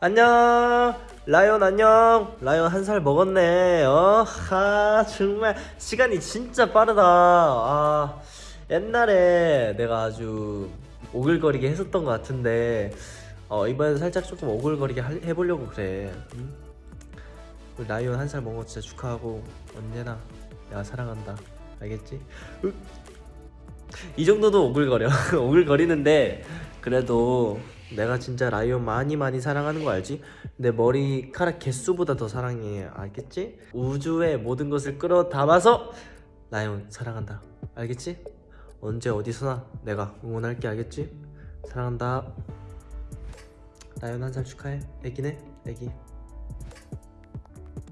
안녕. 라이온 안녕. 라이온 한살 먹었네. 어하 정말 시간이 진짜 빠르다. 아 옛날에 내가 아주 오글거리게 했었던 것 같은데 어 이번에는 살짝 조금 오글거리게 할- 해보려고 그래. 응? 라이온 한 살 먹은 거 진짜 축하하고 언제나 내가 사랑한다. 알겠지? 으. 이 정도도 오글거려. 오글거리는데 그래도 내가 진짜 라이온 많이 많이 사랑하는 거 알지? 내 머리카락 개수보다 더 사랑해 알겠지? 우주의 모든 것을 끌어 담아서 라이온 사랑한다 알겠지? 언제 어디서나 내가 응원할게 알겠지? 사랑한다 라이온 한 살 축하해 애기네 애기